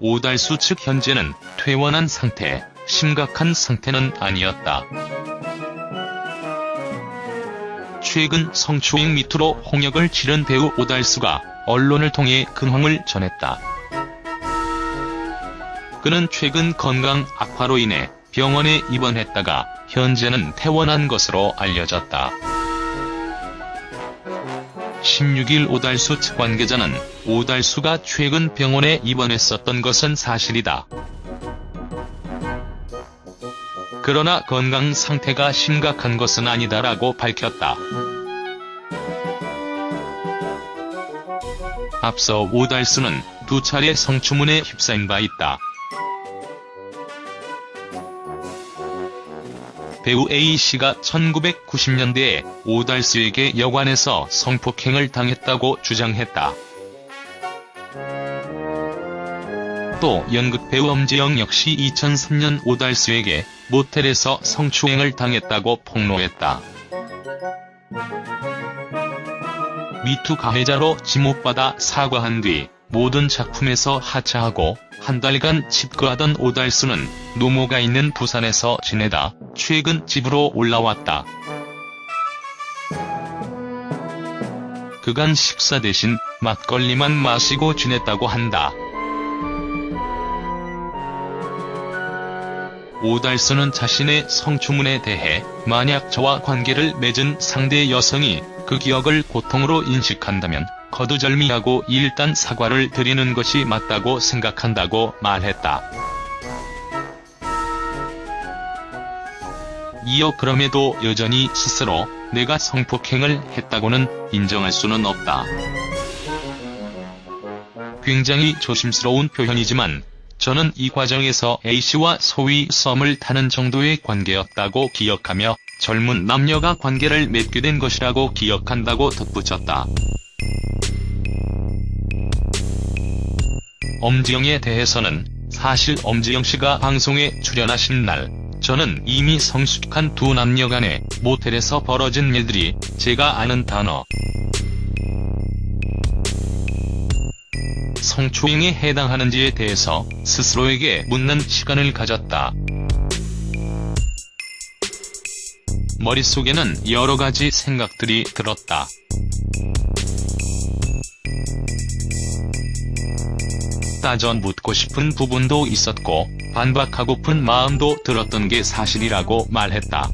오달수 측 현재는 퇴원한 상태, 심각한 상태는 아니었다. 최근 성추행 미투로 홍역을 치른 배우 오달수가 언론을 통해 근황을 전했다. 그는 최근 건강 악화로 인해 병원에 입원했다가 현재는 퇴원한 것으로 알려졌다. 16일 오달수 측 관계자는 오달수가 최근 병원에 입원했었던 것은 사실이다. 그러나 건강 상태가 심각한 것은 아니다라고 밝혔다. 앞서 오달수는 두 차례 성추문에 휩싸인 바 있다. 배우 A씨가 1990년대에 오달수에게 여관에서 성폭행을 당했다고 주장했다. 또 연극 배우 엄지영 역시 2003년 오달수에게 모텔에서 성추행을 당했다고 폭로했다. 미투 가해자로 지목받아 사과한 뒤 모든 작품에서 하차하고 한 달간 집거하던 오달수는 노모가 있는 부산에서 지내다 최근 집으로 올라왔다. 그간 식사 대신 막걸리만 마시고 지냈다고 한다. 오달수는 자신의 성추문에 대해 만약 저와 관계를 맺은 상대 여성이 그 기억을 고통으로 인식한다면 거두절미하고 일단 사과를 드리는 것이 맞다고 생각한다고 말했다. 이어 그럼에도 여전히 스스로 내가 성폭행을 했다고는 인정할 수는 없다. 굉장히 조심스러운 표현이지만 저는 이 과정에서 A씨와 소위 썸을 타는 정도의 관계였다고 기억하며 젊은 남녀가 관계를 맺게 된 것이라고 기억한다고 덧붙였다. 엄지영에 대해서는 사실 엄지영 씨가 방송에 출연하신 날 저는 이미 성숙한 두 남녀 간의 모텔에서 벌어진 일들이 제가 아는 단어 성추행에 해당하는지에 대해서 스스로에게 묻는 시간을 가졌다. 머릿속에는 여러가지 생각들이 들었다. 따져 묻고 싶은 부분도 있었고 반박하고픈 마음도 들었던 게 사실이라고 말했다.